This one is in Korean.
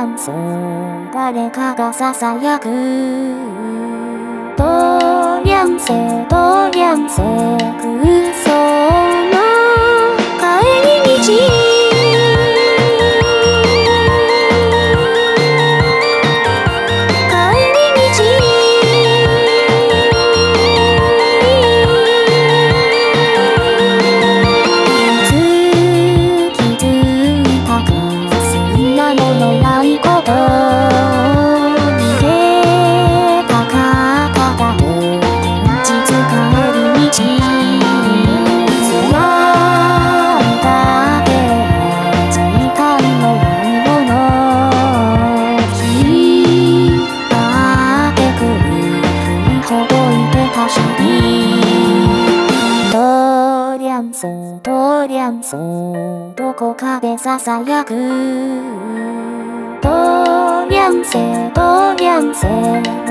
ャン誰かがささやくドリャンセドリャンセ空ドリャンスドリャンスどこかでささやくドリャンセドリャンセ